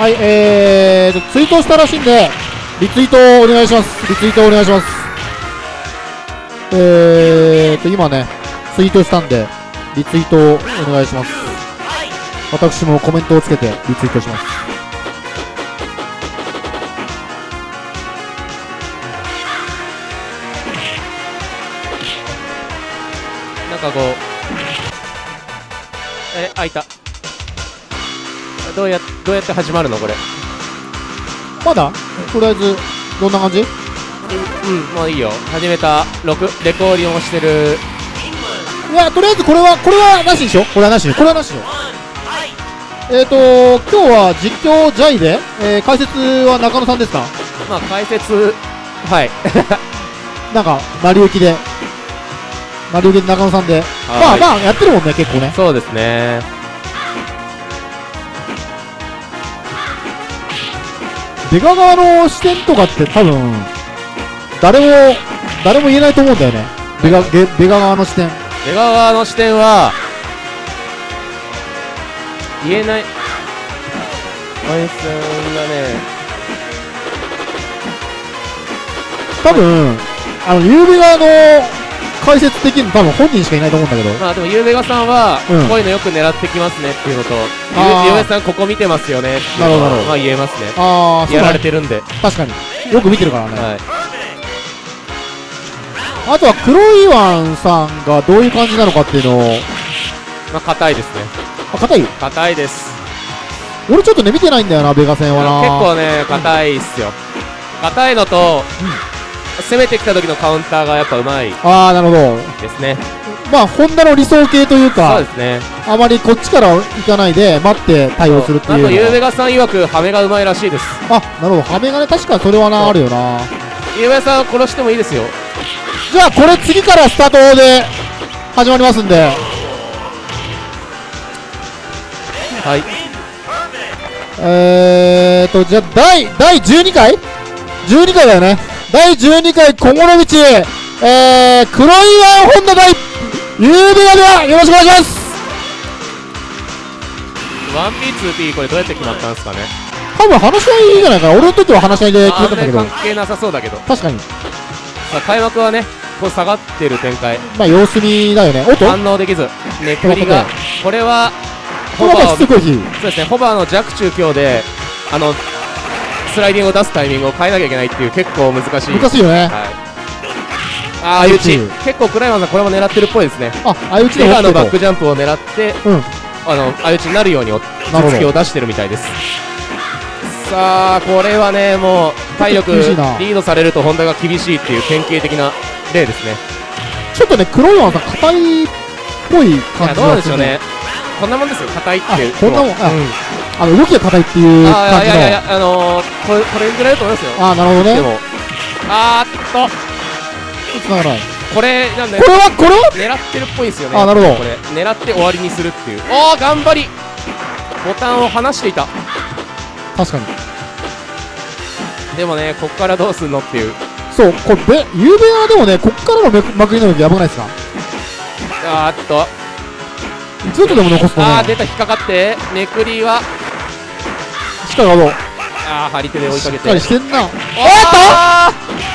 はい、えー、ツイートしたらしいんで、リツイートをお願いします。リツイートをお願いします。えーと、今ね、ツイートしたんで、リツイートをお願いします。私もコメントをつけてリツイートします。なんかこうえ開いたどうやどうやって始まるのこれ？まだ？とりあえず、どんな感じ？うんもういいよ始めた録レコーディングをしてるいや、とりあえずこれは、これはなしにしよう。これはなしに。これはなしよう。えーと、今日は実況ジャイで、えー解説は中野さんですか？まあ解説はい なんか、成り行きで。成り行きで中野さんで。まあまあ、やってるもんね、結構ね。そうですね出川側の視点とかって多分、誰も、誰も言えないと思うんだよね。出川、げ出川側の視点。出川側の視点は言えないおやさんがね多分、あの、ゆうべ側の解説できるの多分本人しかいないと思うんだけど。まあでもゆうべがさんは、うん。こういうのよく狙ってきますねっていうのと。あー。ゆうべさんここ見てますよねっていうなるほどなるほど。のはまあ言えますね。あー、そうやだられてるんで。確かに。よく見てるからね。はい。あとは黒いワンさんがどういう感じなのかっていうのを、まあ硬いですね。あ、硬い？硬いです。俺ちょっとね、見てないんだよな、ベガ戦はな。結構ね硬いっすよ。硬いのと、攻めてきた時のカウンターがやっぱうまいああ、なるほど。ですねまあ、ホンダの理想形というそうかで、すねあまりこっちから行かないで、待って対応するっていうのあとゆうべは。がさん曰くハメがうまいらしいですあ、なるほど。ハメがね、確かにそれはな、あるよな。ゆうべさん殺してもいいですよじゃあ、これ次からスタートで始まりますんで、はいえーと、じゃあ、第、第12回 ?12 回だよね。第12回、小諸道、えー、黒いワンホンダ対、ゆうべがでは、よろしくお願いします。1P2P これどうやって決まったんですかね。多分話し合いじゃないかな。俺の時は話し合いで決めたんだけど。関係なさそうだけど。確かに。さあ開幕はねこう下がってる展開。まあ、様子見だよね。おっと？反応できず。めくりが。これはこれはまあしつこい日。そうですねホバーの弱中強であのスライディングを出すタイミングを変えなきゃいけないっていう結構難しい。難しいよね。はい。ああ相打ち結構クライマーさんこれも狙ってるっぽいですね。あ、相打ちでのも。バックジャンプを狙ってうん。あの相打ちになるように突きを出してるみたいです。さあこれはねもう体力リードされるとホンダが厳しいっていう典型的な例ですね。ちょっとね、黒さん、硬いっぽいい感じがするでしょうね。こんなもんですよ。硬いっていう。あこんなもんあうん。あの、動きが硬いっていうあ感じの。ーいやいやいやあのー、これこれぐらいだと思いますよ。あー、なるほどね。でも。あーっと。繋がない。これなんでこれは、これ？は狙ってるっぽいんですよね。あなるほど。これ。狙って終わりにするっていう。おー頑張り。ボタンを離していた。確かに。でもねこっからどうすんのっていう。そう、これ、べ、ゆうべはでもね、こっからのまくりの時やばくないですか？あーっとずっとでも残すとね、あー出た引っかかって。めくりは。しっかりあの、あー張り手で追いしっかけて。かりしてんな。おーっと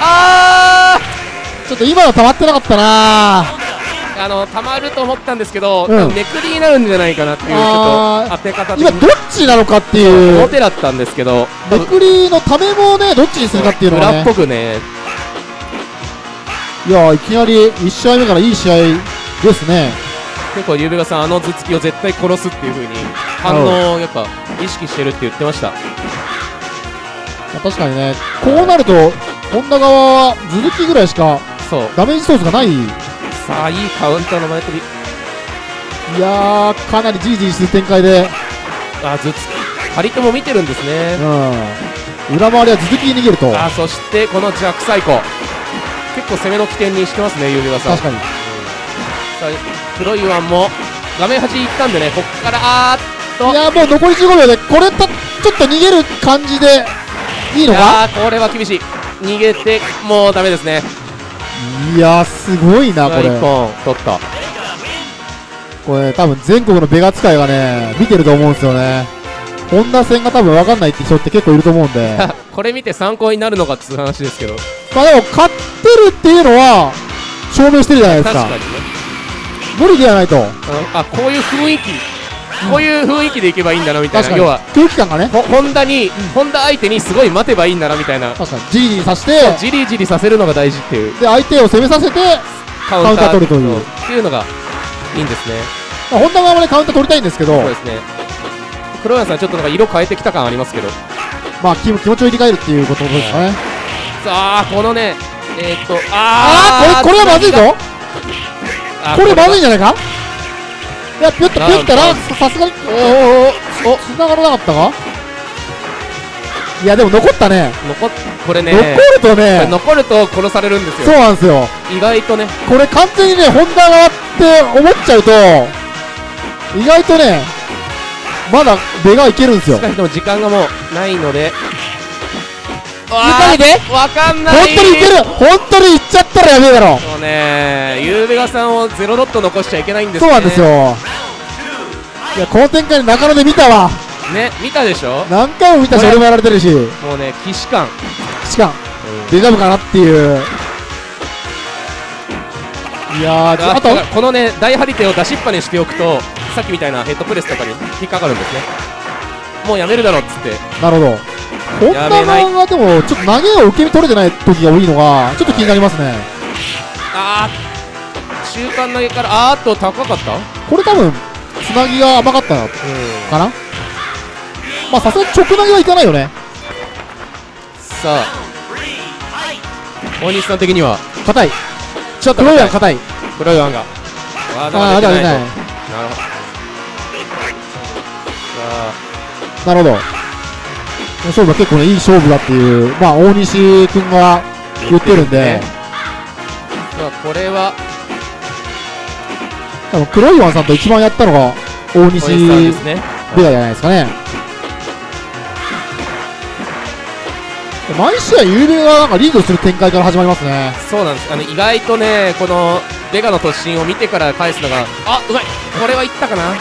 あちょっと今の溜まってなかったな。ーあのたまると思ったんですけど、めくりになるんじゃないかなっていうちょっと当て方的今、にどっちなのかっていう、表だったんですけど。めくりのためもね、どっちにするかっていうのがね。裏っぽ、くね。いや、いきなり1試合目からいい試合ですね。結構ゆうべがさんあの頭突きを絶対殺すっていう風に反応をやっぱ意識してるって言ってました。まあ確かにね、こうなると、ホンダ側は頭突きぐらいしかそう。ダメージソースがない。いさあいいカウンターの前飛びやー、かなりじりじりする展開で、あ頭突き。張り手も見てるんですね。うん。裏回りは頭突きに逃げると。あそしてこの弱サイコ。結構攻めの起点にしてますねゆうべがさん。確かに。さあ黒いワンも画面端行ったんでねこっからあーっと。いやーもう残り15秒で、これた、ちょっと逃げる感じで、いいのか？これは厳しい。逃げてもうダメですね。いやー、すごいな、こ1れ。本取った。これ、多分全国のベガ使いがね、見てると思うんですよね。ホンダ戦が多分分かんないって人って結構いると思うんで。これ見て参考になるのかっつう話ですけど。まあでも勝ってるっていうのは証明してるじゃないですか。確かにね無理ではないとあこういう雰囲気。こういう雰囲気でいけばいいんだなみたいな。要は。空気感がね。ホホンダに、ホンダ相手にすごい待てばいいんだなみたいな。確かに。じりじりさせて。じりじりさせるのが大事っていう。で相手を攻めさせてカウンター取るという。っていうのがいいんですね。まあホンダ側もねカウンター取りたいんですけど。そうですね。黒柳さんちょっとなんか色変えてきた感ありますけど。まあ気気持ちを入れ替えるっていうことですかね。さあこのねえー、っとあああこれこれはまずいぞ。あこれまずいんいじゃないか？いやぴょっとぴょったらささすがに。おおおお繋がらなかったか？いやでも残ったね。残っこれね。残るとね。残ると殺されるんですそうよなんですよ。意外とね。これ完全にねホンダ側って思っちゃうと意外とねまだ出がいけるんですよ。しかしでも時間がもうないので何で？わかんな本い当にいける。本当にいっちゃったらやべえだろ。そうね。ゆうべがさんをゼロドット残しちゃいけないんですね。そうなんですよ。いやこの展開中野で見たわ。ね見たでしょ？何回も見たし俺もやられてるし。もうね既視感。しかもデジャブかなっていう。いやあと？このね大張り手を出しっぱにしておくとさっきみたいなヘッドプレスとかに引っかかるんですね。もうやめるだろっつって。なるほどホンダ側がでもちょっと投げを受け身取れてない時が多いのがちょっと気になりますね。あー中間投げからあーっと高かった？これ多分つなぎが甘かったのうん。かなまあさすがに直投げはいかないよね。さあ。大西さん的には？硬い。ちょっと黒いは硬い。黒いワンが。わああ出てないとなるほど。さなるほど勝負は結構ねいい勝負だっていうまあ大西君が言ってるんで。ねこれは多分黒いワンさんと一番やったのが大西小西さんですねベガじゃないですかね。毎試合ゆうべがなんかリードする展開から始まりますね。そうなんです。あの意外とねこのベガの突進を見てから返すのがあうまい。これはいったかな。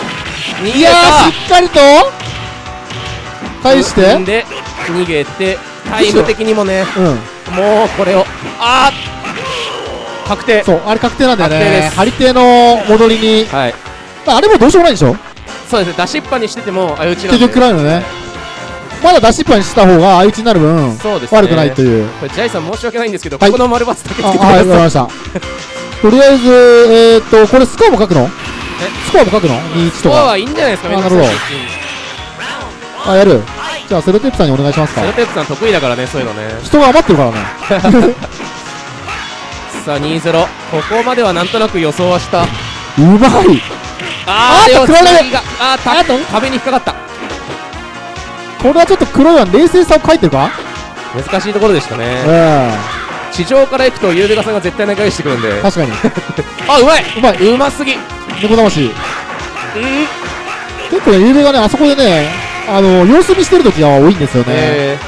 いやーしっかりと返して？んで逃げてタイム的にもねうん。もうこれをあー確定。そうあれ確定なんだよね。張り手の戻りに。はい。あれもどうしようもないでしょ？そうですね出しっぱにしてても相打ちなんで。結局食らうのね。まだ出しっぱにした方が相打ちになる分そうですね。悪くないという。これジャイさん申し訳ないんですけど、はい。ここの丸バツだけつあけてくはい。わかりました。とりあえずえー、っとこれスコアも書くの？スコアも書くの？21スとか。コアはいいんじゃないですかめん。どくさいしあやる。じゃあセロテープさんにお願いしますか。セロテープさん得意だからねそういうのね。人が余ってるからね。さあ2-0ここまではなんとなく予想はした。うまい。あーあーでも食らわれる次があーた壁に引っかかった。これはちょっと黒いワン冷静さを書いてるか？難しいところでしたうねん地上から行くとゆうべがさんが絶対投げ返してくるんで。確かに。あうまい。うまい。うますぎ。うん。猫魂結構ねゆうべがねあそこでねあの様子見してる時が多いんですよね、え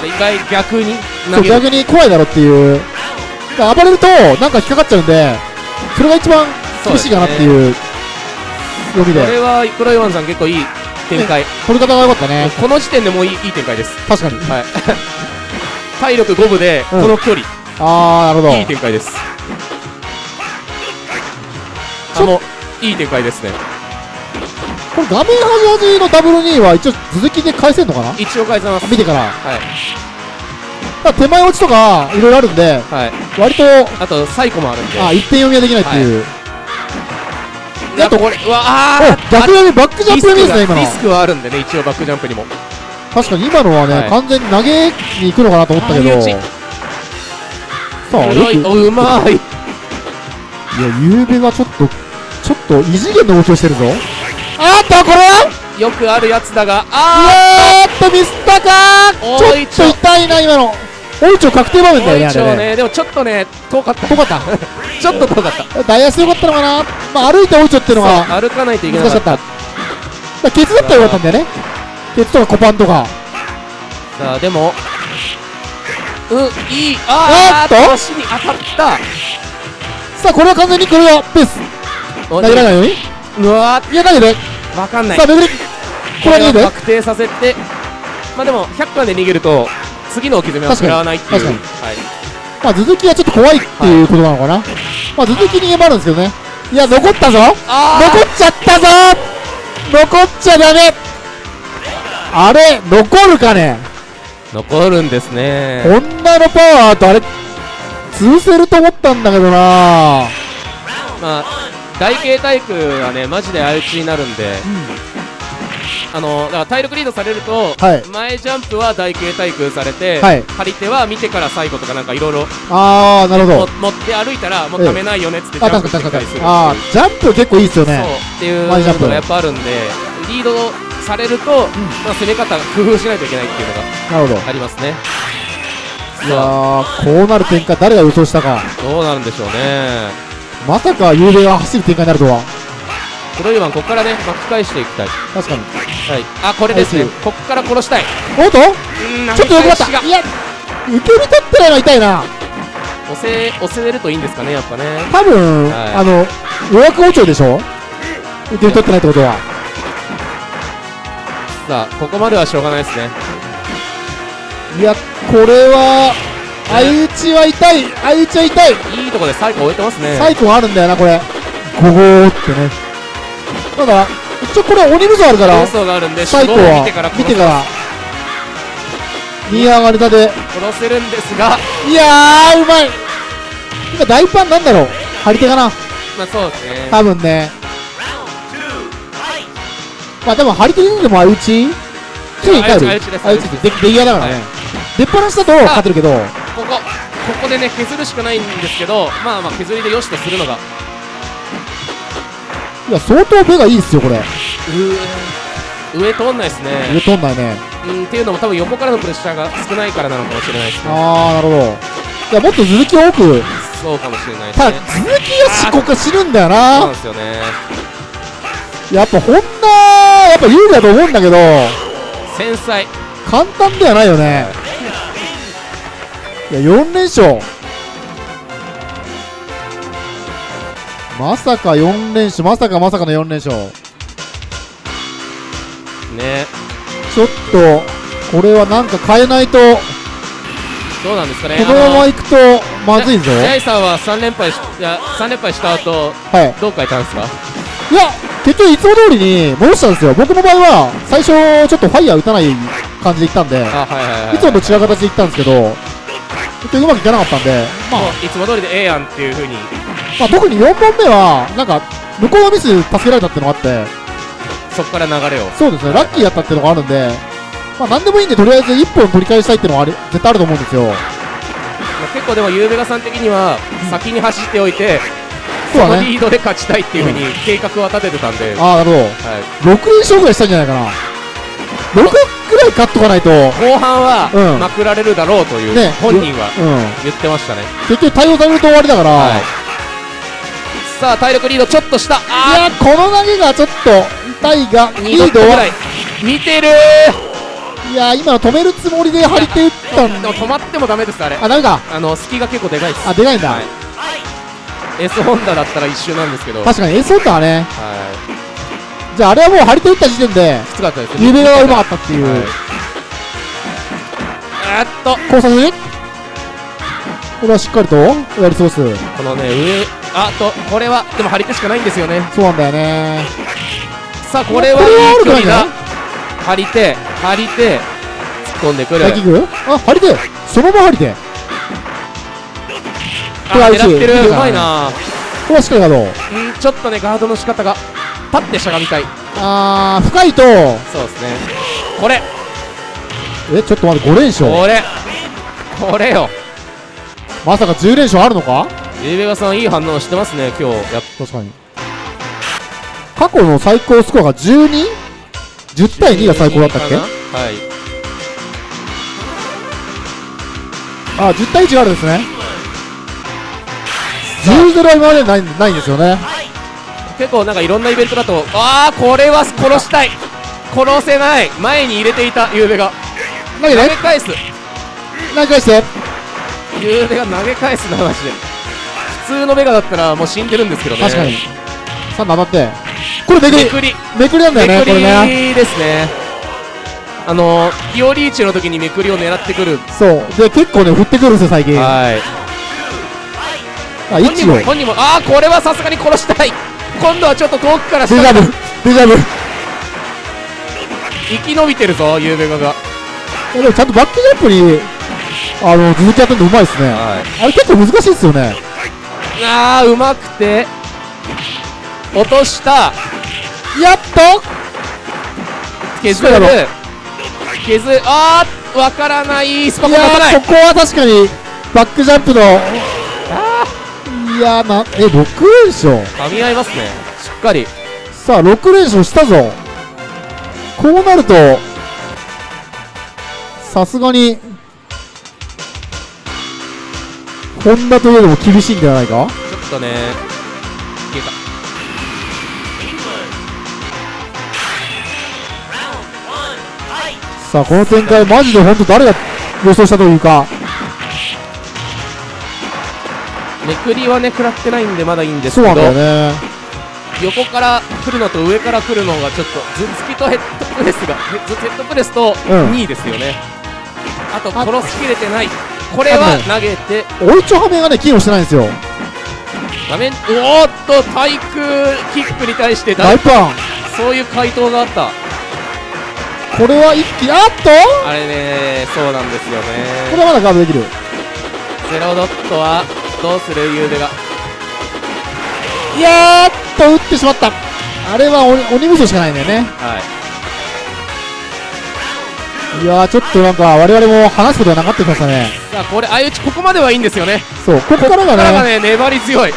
ー、で意外逆にそう逆に怖いだろっていう。暴れるとなんか引っかかっちゃうんでそれが一番厳しいかなっていう読みで。これは黒いワンさん結構いい展開。取り方が良かったね。この時点でもういいいい展開です。確かに。はい。体力5分でこうん。の距離、ああなるほど。いい展開です。あもういい展開ですねこれ画面端端のダブル2は一応続きで返せんのかな？一応返せます。見てから。はい。ただ手前落ちとかいろいろあるんではい。割とあとサイコもあるんで。あ一点読みはできないっていう、あとこれうわあ逆読みバックジャンプ読みですね今の。リスクはあるんでね一応バックジャンプにも。確かに今のはね、はい。完全に投げに行くのかなと思ったけど。さあよく。うまい。ゆうべがちょっとちょっと異次元の動きをしてるぞあーっとこれは？よくあるやつだがうあわーっとミスったかちょっと痛いな今の。大一確定場面ーだよねあれねねでもちょっとね遠かった。遠かった？ちょっと遠かった。ダイヤスよかったのかな？まあ歩いて大一っていうのが歩かないといけなかった。た。だケツだったらよかったんだよね。ケツとかコパンとか。さあでもうんいい。あーあーっと？腰に当たった。さあこれは完全にこれはペース。お投げられないように？うわいや投げてーわかんない。さあめぐりこれは確定させてまあでも100巻で逃げると次の置き攻めは食らわないっていう。確はい。まあ続きはちょっと怖いっていうことなのかな、まあ続き逃げもあるんですけどね。いや残ったぞ。あ残っちゃったぞ。残っちゃダメ。あれ残るかね？ー残るんですね。こんなのパワーとあれ潰せると思ったんだけどな。まあ台形体育はねマジで相打ちになるんで、あのだから体力リードされると、はい。前ジャンプは台形体育されて、はい。張り手は見てから最後とかなんかいろいろあーなるほど。持って歩いたらもうええ。ためないよねっつってジあャンプてきたりあージャンプ結構いいっすよね。そう。っていう前ジャンプの。がやっぱあるんでリードされると、まあ、攻め方工夫しないといけないっていうのがありますね。いやーこうなる展開誰が予想したか。どうなるんでしょうねまさか幽霊が走る展開になるとは。黒いワンここからね巻き返していきたい。確かに。はい。あこれですね。はいここから殺したい。おっと？うんちょっとよくなった。いや。受け身取ってないの痛いな。押せ押せれるといいんですかねやっぱね。多分、はい。あの予約包丁でしょ？受け身取ってないってことは。さあここまではしょうがないですね。いやこれは相打ちは痛い。相打ちは痛い。いいとこで最後終えてますね。サイコンあるんだよなこれ。ゴゴーってね。ただ。一応これ鬼武装あるから放送があるんでサイコは見てから殺見てから。2上がりたで。殺せるんですが。いやーうまい。今大パンなんだろう。張り手かな。まあそうですね。多分ね。まあ多分張り手でも相打ち？ついに帰る相打ちです相打ちってで出来合いだからね、出っ放しだと勝てるけどここここでね削るしかないんですけどまあまあ削りでよしとするのが。いや相当目がいいっすよこれ。上上通んないです上ね取んないね。うんっていうのも多分横からのプレッシャーが少ないからなのかもしれないですね。あーなるほど。いやもっと続きを多く。そうかもしれないですただね続きがしここ知るんだよそうなんなですよね。やっぱホンダやっぱ有利だと思うんだけど。繊細。簡単ではないよね。いや4連勝。まさか4連勝。まさかまさかの4連勝。ね。ちょっとこれはなんか変えないと。どうなんですかね。このままいくとまずいぞ。ジャイさんは3連敗しいや3連敗した後はい。どう変えたんですか？いや結局いつも通りに戻したんですよ。僕の場合は最初ちょっとファイヤー打たない感じでいったんではいはいいつもと違う形でいったんですけど結局うまくいかなかったんでまあ。いつも通りでええやんっていう風に。まあ、特に4本目は、なんか、向こうのミス助けられたっていうのがあって、そこから流れを。そうですね、ラッキーやったっていうのがあるんで、まあ、なんでもいいんで、とりあえず1本取り返したいっていうのはあり絶対あると思うんですよ。まあ結構でもゆうべがさん的には先に走っておいてそうだね。このリードで勝ちたいっていう風に計画は立ててたんで、ああ、なるほはい、ど。6連勝ぐらいしたんじゃないかな。6ぐらい勝っとかないと、後半はうん。まくられるだろうという、ね、本人はうん。言ってましたね、結局対応されると終わりだから、はい、さあ体力リードちょっとした。いあや、この投げがちょっと痛いが、ーリードは、見てる。いや、今の止めるつもりで張り手打ったんでも止まってもダメですあれ。あ、ダメか。あの隙が結構でかいです。あ、でかいんだ。はい。S ホンダだったら一周なんですけど、はい、確かに、エースオッターはね。じゃあ、あれはもう張り手打った時点で、きつかったですね。指がうまかったっていう。はい。あーっと交差するこれはしっかりとやり過ごす。このね上あっとこれはでも張り手しかないんですよね。そうなんだよね。さあこれはいい距離だ張り手張り手突っ込んでくる。あ張り手。そのまま張り手。こあ狙ってる。うまいな。これはしっかりガードうんちょっとねガードの仕方が立ってしゃがみたい。あー深いとそうですね。これ。えちょっと待って5連勝。これ。これよ。まさか10連勝あるのか？エベガさんいい反応してますね今日。やっ確かに。過去の最高スコアが 12?10 対2が最高だったっけ？はい。あ10対1があるんですね。10-0は今までないないんですよね結構なんかいろんなイベントだとああこれは殺したい。殺せない。前に入れていたゆうべが。投げ返す。投げ返して？ゆうべが投げ返すなマジで。普通のベガだったらもう死んでるんですけどね。確かに。3当たって。ここれめくり。めくり。なんだよねめくこれね。りですね。あのピオリーチの時にめくりを狙ってくる。そう。で結構ね振ってくるんですよ最近。あはい。位本人置をも本人もああこれはさすがに殺したい今度はちょっと遠くからデジャブデジャブ。い生き延びてるぞゆうべが。がやでもちゃんとバックジャンプにあの続きやってるのうまいですね。はい。あれ結構難しいですよね。ああうまくて。落とした。やっと。削る削るあーわからない。スパい。コンここは確かにバックジャンプのあいやーなえ6連勝。ー噛み合いますね。しっかり。さあ6連勝したぞ。こうなるとさすがにホンダといえども厳しいんではないか？ちょっとねいけた。さあこの展開マジで本当誰が予想したというかめくりはね食らってないんでまだいいんですけどね横から来るのと上から来るのがちょっと頭突きとヘッドプレスがヘッドプレスとうん。2位ですよね、あとあ殺しきれてない。これは投げて。おいちょはめがね機能してないんですよ。画面おーっと対空キックに対してだ大パン。そういう回答があった。これは一気あっと！あれねそうなんですよねこれはまだガードできる。ゼロドットはどうするゆうべが。いやーっと打ってしまった。あれは鬼鬼武装しかないんだよね。はい。いやーちょっとなんか我々も話すことがなかったきましたね。さあこれ相打ちここまではいいんですよね。そうここからがここからがねね粘り強い。い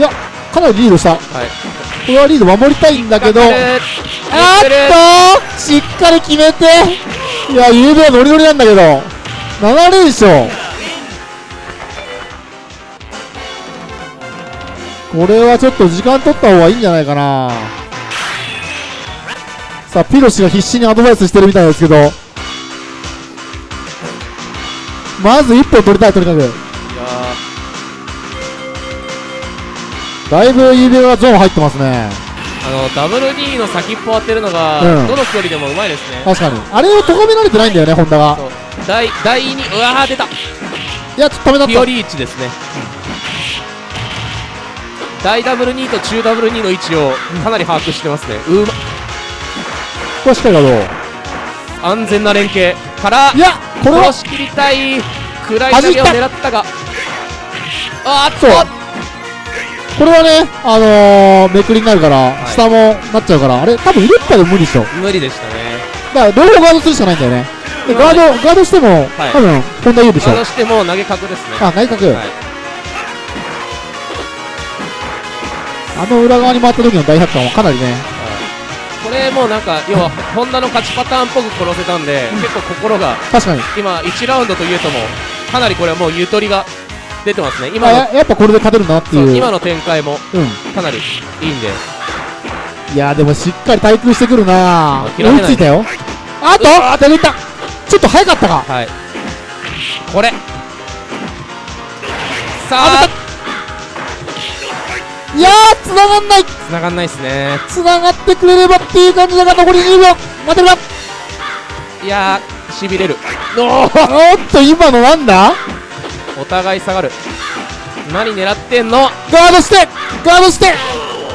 やかなりリードした。こはい。れはリード守りたいんだけど。あーっとしっかり決めて。いやゆうべはノリノリなんだけど7連勝。これはちょっと時間取った方がいいんじゃないかな。さあピロシが必死にアドバイスしてるみたいですけど。まず1本取りたいとにかく。だいぶ指がゾーン入ってますね。ーあの WD の先っぽ当てるのが、うん。どの距離でもうまいですね。確かに。あれを咎められてないんだよねホンダが第第2うわー出た。いやちょっと止めた。ピオリーチですね、大ダブル2と中ダブル2の位置をかなり把握してますね、うま。こしっかりガード安全な連携。からいやこれは殺しきりたい。暗い投げを狙ったが。あーっと。これはねあのー、めくりになるから、い。下もなっちゃうから。あれ多分入れっぱでも無理でしょ。無理でしたね。だから両方ガードするしかないんだよね。でガードガードしても、はい。多分ホンダ有でしょ。そしてもう投げ角ですね。あ内角、はい。あの裏側に回った時の大百科もかなりね。これもうなんか要はホンダの勝ちパターンっぽく殺せたんで、結構心が確かに。今1ラウンドというともかなりこれはもうゆとりが出てますね。今ややっぱこれで勝てるなっていう。今の展開もうん。かなりいいんで。いやでもしっかり対空してくるな追いついたよ。あとあ手抜いたちょっと早かったか。はい。これ。さあ。いやー繋がんない。繋がんないっすね。繋がってくれればっていう感じだが残り20秒。待てるか。いやーしびれる。おっと今のなんだお互い下がる。何狙ってんの？ガードしてガードして。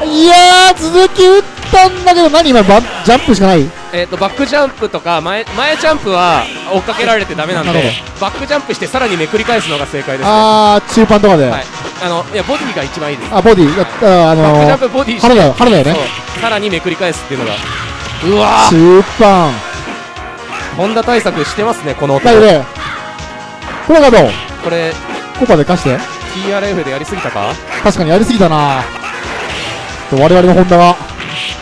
いやー続き打ったんだけど何今バジャンプしかないえっ、とバックジャンプとか前前ジャンプは追っかけられてダメなんでバックジャンプしてさらにめくり返すのが正解ですね。あー中盤とかで、はい。あのいやボディが一番いいです。あボディ？やったあバックジャンのー、プボディよ腹だよね。さらにめくり返すっていうのが。うわー。中盤。ホンダ対策してますねこの音。だけどねこれがどう？これコパで貸して。TRF でやりすぎたか？確かにやりすぎたな。我々のホンダが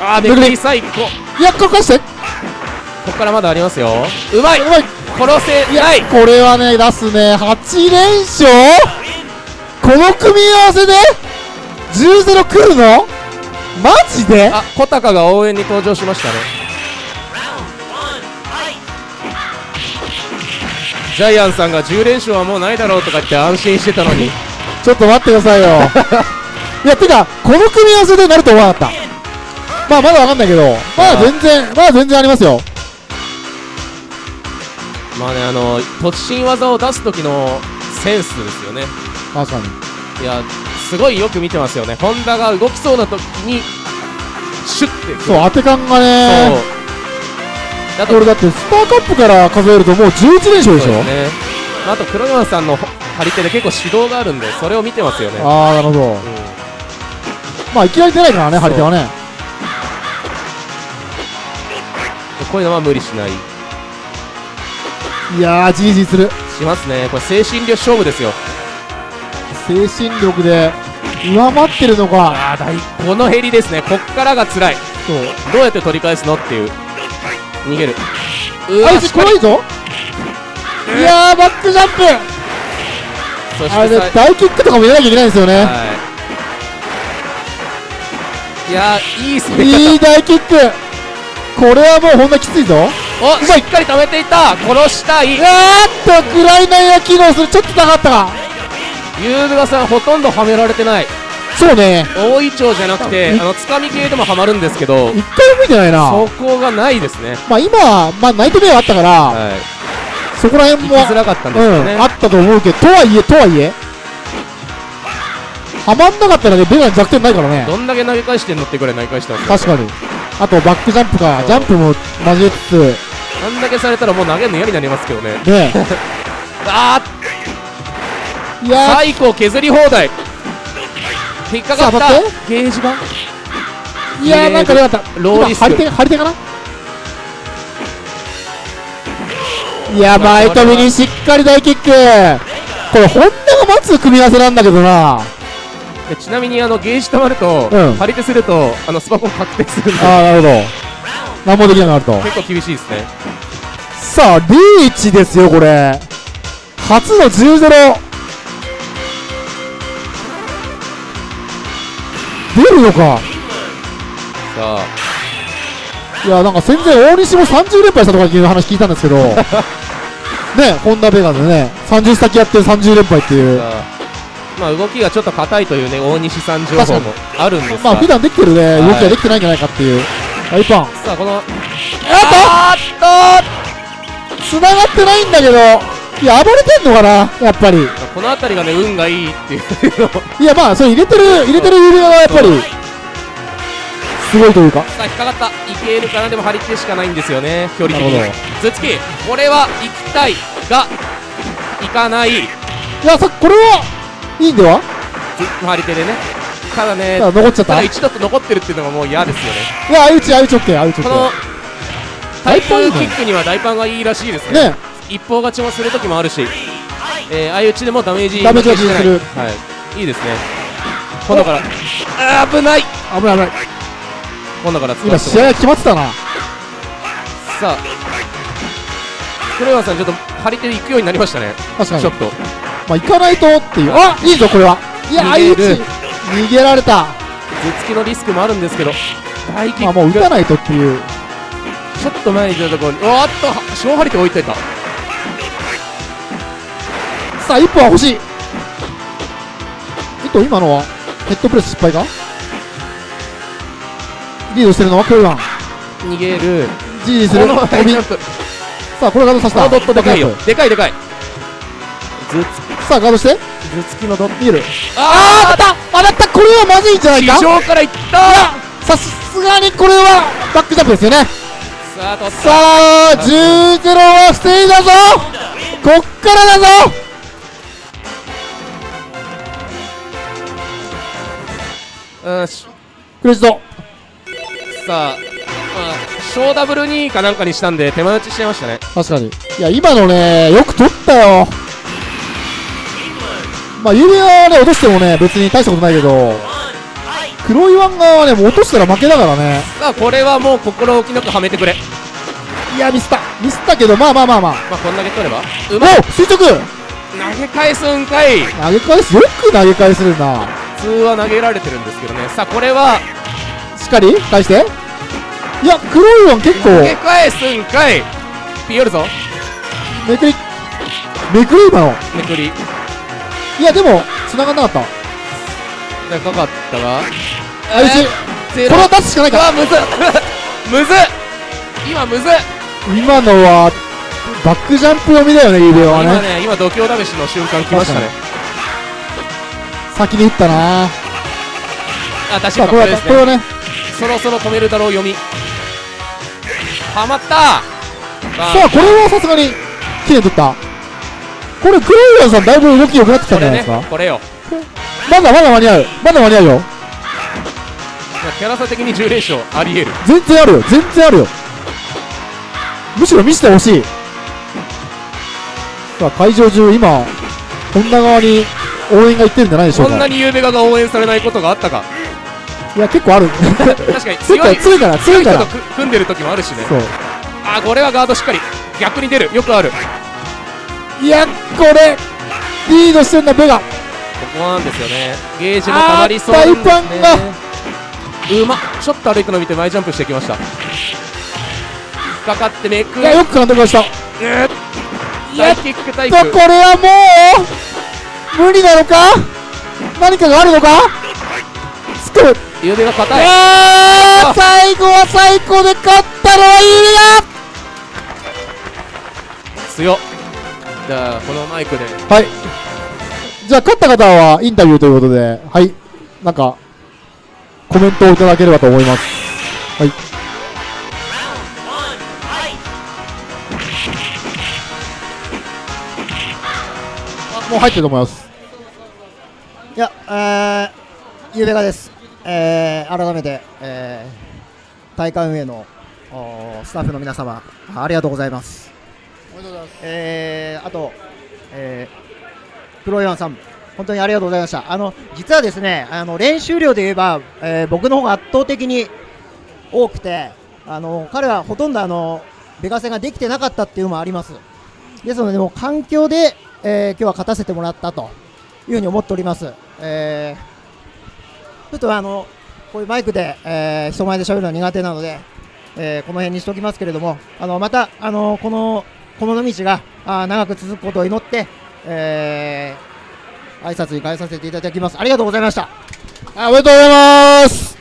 あーめくり最高。いやこれ貸してここからまだありますよ。うまい。うまい。殺せない。これはね出すね。8連勝？この組み合わせで？10-0来るの？マジで？あ小高が応援に登場しましたね。ジャイアンさんが10連勝はもうないだろうとか言って安心してたのに。ちょっと待ってくださいよ。いやてかこの組み合わせでなると思わなかった。まあまだわかんないけど。まだ全然まだ全然ありますよまあねあの突進技を出す時のセンスですよね。確かに。いやすごいよく見てますよね。ホンダが動きそうな時にシュッてそう当て感がね。だこれだってスターカップから数えるともう11連勝でしょ？そうね。あと黒山さんの張り手で結構指導があるんでそれを見てますよね。ああなるほど。うん。まあいきなり出ないからね張り手はね。こういうのは無理しないいやーじりじりする。しますね。これ精神力勝負ですよ。精神力で上回ってるのか。あこのヘリですね。こっからが辛い。そう。どうやって取り返すのっていう。逃げる。うあいつ怖いぞ。いやーバックジャンプ。そしてあれ大キックとかも入れなきゃいけないんですよね。はい。いやーいい攻め方いい大キック。これはもうほんなきついぞおしっかり止めていった殺したいいやーっとグライナーが機能する。ちょっと高かったか。ユーズガさんほとんどはめられてない。そうね。大イチョウじゃなくてあのつかみ系でもはまるんですけど一回も見てないな。そこがないですね。まあ今はまあナイトメアあったからはい。そこら辺もらかったんですよね、うん、あったと思うけどとはいえとはいえはまんなかったらねベガに弱点ないからね。どんだけ投げ返してんのってぐらい投げ返してます確かに。あとバックジャンプか。ジャンプも交えつつあんだけされたらもう投げるの嫌になりますけどね。ね あーいや最高削り放題。引っかかった。ゲージがーいやーなんかよかった。ローリス張り手張り手かな？いやまあ前飛びにしっかり大キック。これホンダが待つ組み合わせなんだけどな。でちなみにあのゲージ溜まると、うん。張り手するとあのスパコン確定するんで。ああなるほど何もできなくなると。結構厳しいですね。さあリーチですよこれ。初の10-0出るのか。さあ。いやなんか戦前大西も30連敗したとかいう話聞いたんですけど。ねホンダベガでね30先やって30連敗っていう。まあ動きがちょっと硬いというね大西さん情報もあるんですが。まあ普段できてるね。はい。動きができてないんじゃないかっていう大パンさあこのあっと！繋がってないんだけど。いや暴れてんのかな？やっぱり。この辺りがね運がいいっていういやまあそれ入れてる入れてる指輪がやっぱり。すごいというか。さあ引っかかった。いけるかな？でも張り手しかないんですよね。距離的に。頭突きこれは行きたいが行かない。いやさこれはいいんではず張り手でねただね。ただ残っちゃった？いただ一度と残ってるっていうのがもう嫌ですよね。や相打ち相打ち OK 相打ちこの OK タイプキックには大パンがいいらしいですね。ね。一方勝ちもする時もあるし、えー、相打ちでもダメージダメージが負けしてない。するはい。いいですね。今度から。あー危ない。危ない危ない。今度から使今試合が決まってたな。さあ。黒岩さんちょっと張り手で行くようになりましたね。確かに。ちょっと。まあ行かないとっていう。あいいぞこれは。いや相打ち逃げられた。頭突きのリスクもあるんですけど大キック、まあもう打たないとっていう。ちょっと前に出たところにおーっと小張り手置いといた。さあ一本は欲しい。えっと今のはヘッドプレス失敗か？リードしてるのはクルワン。逃げる。じじする。この飛びさあこれガードさせた？ドットでかいよ。でかいでかい。さあガードして。頭突きのドット。逃げる。ああこれはまずいんじゃない地か上からいった！さすがにこれはバックジャンプですよね。さあ取ったさあ10-0は防いだぞ！こっからだぞ！うんし。クレジット。さあ、まあ、小ダブル2かなんかにしたんで手前打ちしちゃいましたね。確かに。いや今のねよく取ったよまあ指輪はね落としてもね別に大したことないけど黒いワン側はねもう落としたら負けだからね。さあこれはもう心置きなくはめてくれ。いやミスった。ミスったけどまあまあまあまあ。まあこんだけ取れば。うまいお垂直。投げ返すんかい。投げ返す。よく投げ返せるな。普通は投げられてるんですけどね。さあこれは。しっかり？返して。いや黒いワン結構。投げ返すんかい。ピヨるぞめくり。めくり今の。めくりいやでも繋がんなかった。なんかかかったがあうちゼこれを出すしかないかうわむずっ。むずっ。今むずっ。今のはバックジャンプ読みだよね指輪は今ねね今度胸試しの瞬間来ましたね先に打ったなあ確さあこれねはこれはねそろそろ止めるだろう読みはまったさあこれはさすがに綺麗に取ったこれクロイヤーさんだいぶ動き良くなってきたんじゃないですか、これよ。まだまだ間に合う。まだ間に合うよ。まあキャラ差的に10連勝ありえる。全然あるよ。全然あるよ。むしろ見せてほしい。さあ会場中今本田側に応援が行ってるんじゃないでしょうか？こんなにゆうべがが応援されないことがあったか。いや結構ある。確かに。強いか強いら強いから強いから。組んでる時もあるしね。そう。あこれはガードしっかり。逆に出る。よくある。こいやこれリードしてんだベガ。こなんですよね。ゲージもたまりそうですね。あパンうまっ。ちょっと歩くの見て前ジャンプしてきました。かかってめく。いやよく監督ました。うー大キックタイプ。とこれはもう無理なのか？何かがあるのか？スクゆうべが硬い。最後は最高で勝ったのはユ強っじゃあこのマイクで。はい。じゃあ勝った方はインタビューということではい。なんかコメントをいただければと思います。はい。あもう入ってると思います。いや、えー、ゆうべがです、えー、改めて、えー、大会運営のスタッフの皆様ありがとうございます。えー、あと、えー、黒岩さん、本当にありがとうございました。あの実はですね、あの練習量で言えば、えー、僕の方が圧倒的に多くて、あの彼はほとんどあのベガ戦ができてなかったっていうのもあります。ですので、もう環境で、えー、今日は勝たせてもらったというふうに思っております。えー、ちょっとあのこういうマイクで、えー人前で喋るのは苦手なので、えーこの辺にしておきますけれども、あのまたあのこのこの道があー長く続くことを祈って、えー、挨拶に変えさせていただきます。ありがとうございました。あおめでとうございます。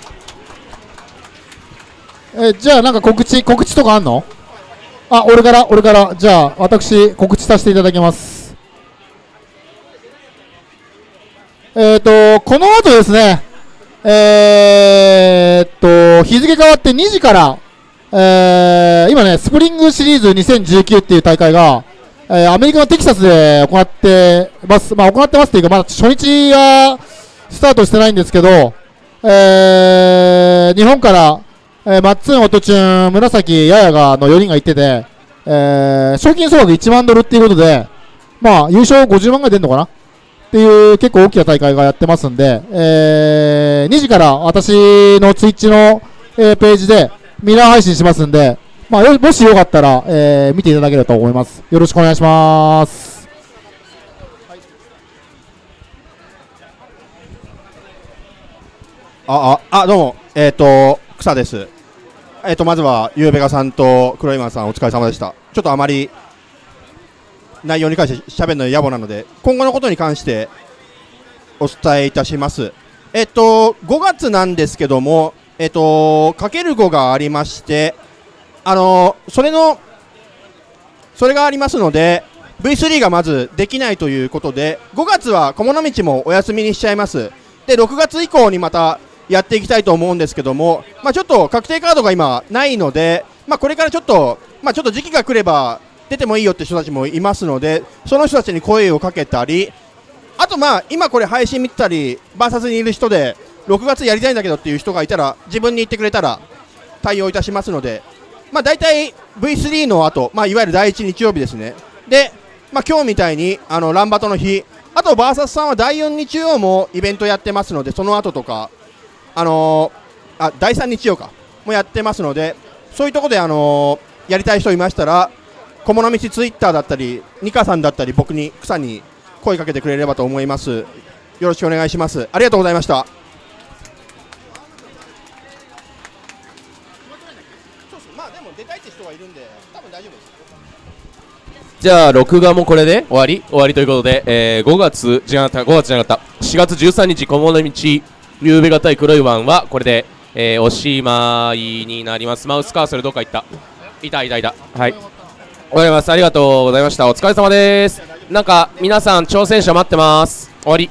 えじゃあなんか告知告知とかあんの？あ俺から？俺から？じゃあ私告知させていただきます。えっ、とこの後ですねえー、っと日付変わって2時からえー今ねスプリングシリーズ2019っていう大会がえーアメリカのテキサスで行ってます、まあ、行ってますっていうか、まだ初日はスタートしてないんですけど、えー日本から、えーマッツン、オトチュン、紫、ヤヤガの4人が行ってて、えー賞金総額1万ドルっていうことで、まあ、優勝50万ぐらい出るのかな？っていう結構大きな大会がやってますんで、えー2時から私のツイッチの、えーページでミラー配信しますんで、まあ、もしよかったら、えー見ていただければと思います。よろしくお願いします。あ、あ、あ、どうも、えっ、と、草です。えっ、と、まずは、ゆうべがさんと黒今さんお疲れ様でした。ちょっとあまり、内容に関して喋るの野暮なので、今後のことに関してお伝えいたします。えっ、と、5月なんですけども、えっ、と、かける5がありまして、あのそれの、それがありますので、V3 がまずできないということで、5月は小物道もお休みにしちゃいます。で、6月以降にまたやっていきたいと思うんですけども、まあ、ちょっと確定カードが今ないので、まあ、これからちょっと、まあ、ちょっと時期が来れば出てもいいよって人たちもいますので、その人たちに声をかけたり、あとまあ、今これ配信見てたり、バーサスにいる人で、6月やりたいんだけどっていう人がいたら、自分に言ってくれたら対応いたしますので、まあ、大体 V3 の後、まあ、いわゆる第1日曜日ですね。で、まあ、今日みたいにあのランバトの日、あとバーサスさんは第4日曜もイベントやってますので、その後とか、あのーあ第3日曜かもやってますので、そういうところで、あのーやりたい人いましたら、小物道ツイッターだったり、ニカさんだったり、僕に、草に声かけてくれればと思います。よろしくお願いします。ありがとうございました。じゃあ録画もこれで終わり？終わりということで、えー5月じゃなかった5月じゃなかった。4月13日小物道ゆうべがたい黒いワンはこれで、えーおしまいになります。マウスカーソルどっか行った？いたいたい。たはい。わかりますありがとうございました。お疲れ様です。なんか皆さん挑戦者待ってます。終わり。